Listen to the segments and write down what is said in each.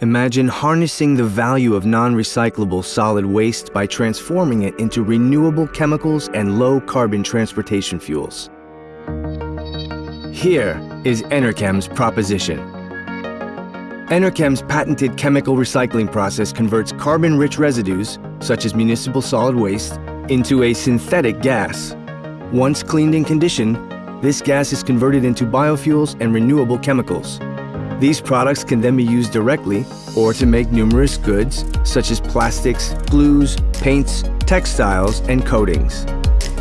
Imagine harnessing the value of non-recyclable solid waste by transforming it into renewable chemicals and low-carbon transportation fuels. Here is Enerkem's proposition. Enerkem's patented chemical recycling process converts carbon-rich residues, such as municipal solid waste, into a synthetic gas. Once cleaned and conditioned, this gas is converted into biofuels and renewable chemicals. These products can then be used directly or to make numerous goods such as plastics, glues, paints, textiles, and coatings.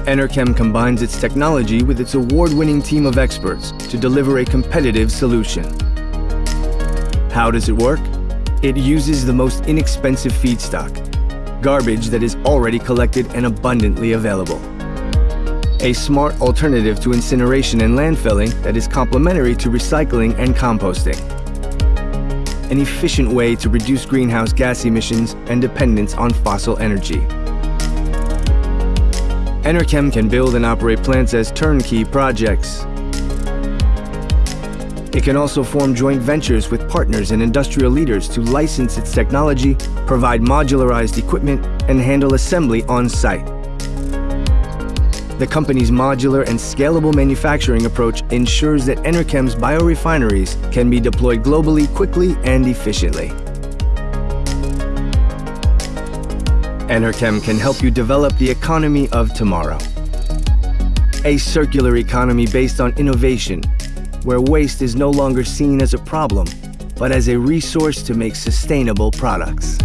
Enerkem combines its technology with its award-winning team of experts to deliver a competitive solution. How does it work? It uses the most inexpensive feedstock, garbage that is already collected and abundantly available. A smart alternative to incineration and landfilling that is complementary to recycling and composting. An efficient way to reduce greenhouse gas emissions and dependence on fossil energy. Enerkem can build and operate plants as turnkey projects. It can also form joint ventures with partners and industrial leaders to license its technology, provide modularized equipment, and handle assembly on site. The company's modular and scalable manufacturing approach ensures that Enerkem's biorefineries can be deployed globally quickly and efficiently. Enerkem can help you develop the economy of tomorrow. A circular economy based on innovation, where waste is no longer seen as a problem, but as a resource to make sustainable products.